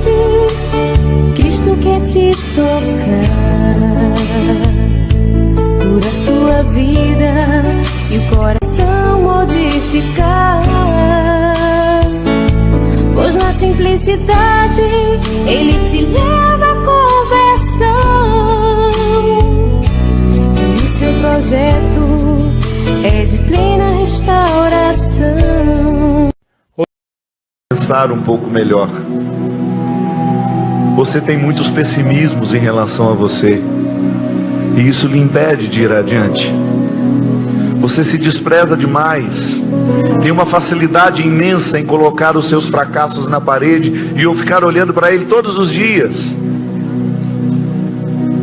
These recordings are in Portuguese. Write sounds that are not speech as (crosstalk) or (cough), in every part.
Simplesmente Cristo quer te tocar, cura tua vida e o coração modificar. Pois na simplicidade Ele te leva à conversão. E o seu projeto é de plena restauração. Pensar um pouco melhor. Você tem muitos pessimismos em relação a você. E isso lhe impede de ir adiante. Você se despreza demais. Tem uma facilidade imensa em colocar os seus fracassos na parede e eu ficar olhando para ele todos os dias.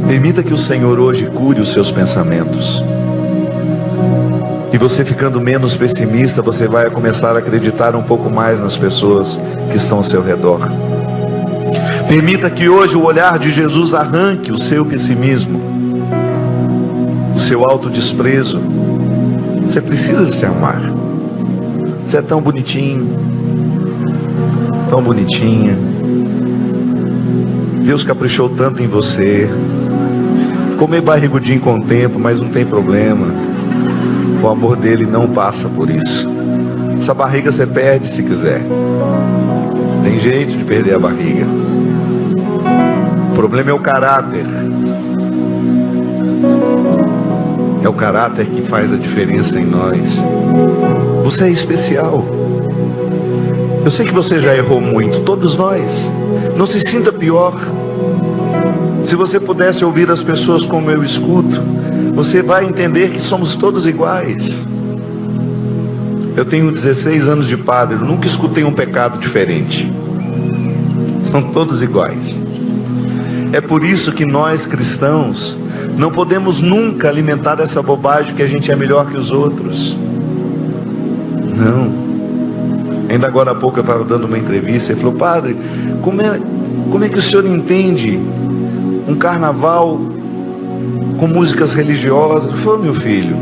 Permita que o Senhor hoje cure os seus pensamentos. E você ficando menos pessimista, você vai começar a acreditar um pouco mais nas pessoas que estão ao seu redor. Permita que hoje o olhar de Jesus arranque o seu pessimismo, o seu autodesprezo. Você precisa se amar. Você é tão bonitinho, tão bonitinha. Deus caprichou tanto em você. Meio barrigudinho com o tempo, mas não tem problema. O amor dele não passa por isso. Essa barriga você perde se quiser. Tem jeito de perder a barriga. O problema é o caráter. É o caráter que faz a diferença em nós. Você é especial. Eu sei que você já errou muito, todos nós. Não se sinta pior. Se você pudesse ouvir as pessoas como eu escuto, você vai entender que somos todos iguais. Eu tenho 16 anos de padre, nunca escutei um pecado diferente. São todos iguais. É por isso que nós cristãos não podemos nunca alimentar essa bobagem que a gente é melhor que os outros. Não. Ainda agora há pouco eu estava dando uma entrevista e falou, padre, como é, como é que o senhor entende um carnaval com músicas religiosas? Eu falei, meu filho,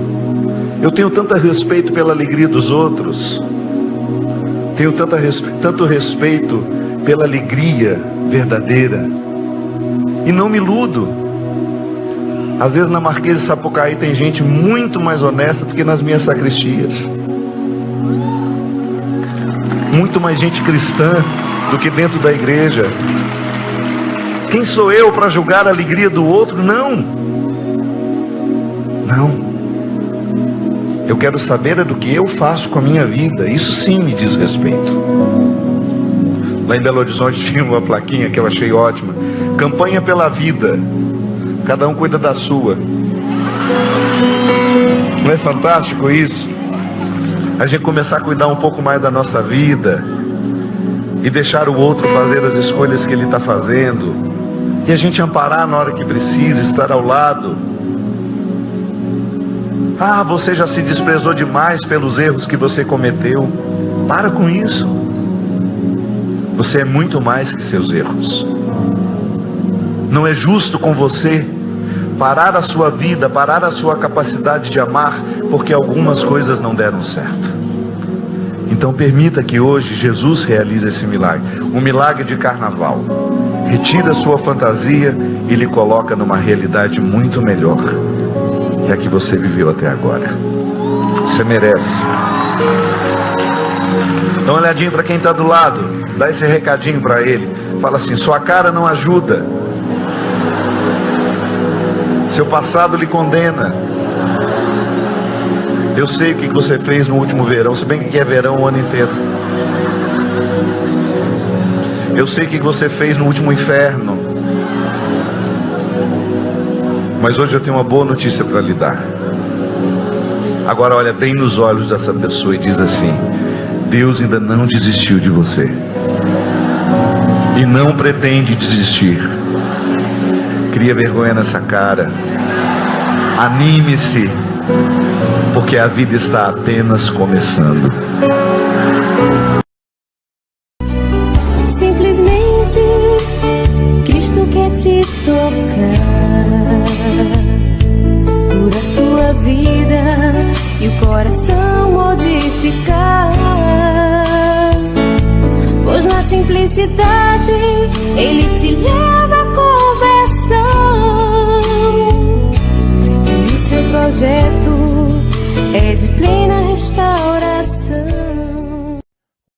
eu tenho tanto respeito pela alegria dos outros, tenho tanto respeito pela alegria verdadeira, e não me iludo. Às vezes na Marquesa de Sapucaí tem gente muito mais honesta do que nas minhas sacristias. Muito mais gente cristã do que dentro da igreja. Quem sou eu para julgar a alegria do outro? Não. Não. Eu quero saber é do que eu faço com a minha vida. Isso sim me diz respeito. Lá em Belo Horizonte (laughs) tinha uma plaquinha que eu achei ótima. Campanha pela vida. Cada um cuida da sua. Não é fantástico isso? A gente começar a cuidar um pouco mais da nossa vida e deixar o outro fazer as escolhas que ele está fazendo e a gente amparar na hora que precisa, estar ao lado. Ah, você já se desprezou demais pelos erros que você cometeu. Para com isso. Você é muito mais que seus erros. Não é justo com você parar a sua vida, parar a sua capacidade de amar, porque algumas coisas não deram certo. Então permita que hoje Jesus realize esse milagre, um milagre de carnaval. Retira a sua fantasia e lhe coloca numa realidade muito melhor que a que você viveu até agora. Você merece. Dá uma olhadinha para quem está do lado, dá esse recadinho para ele. Fala assim: sua cara não ajuda. Seu passado lhe condena. Eu sei o que você fez no último verão, se bem que é verão o ano inteiro. Eu sei o que você fez no último inferno. Mas hoje eu tenho uma boa notícia para lhe dar. Agora olha bem nos olhos dessa pessoa e diz assim: Deus ainda não desistiu de você. E não pretende desistir. Cria vergonha nessa cara. Anime-se, porque a vida está apenas começando. Simplesmente Cristo quer te tocar, cura tua vida e o coração modificar. Pois na simplicidade, ele te leva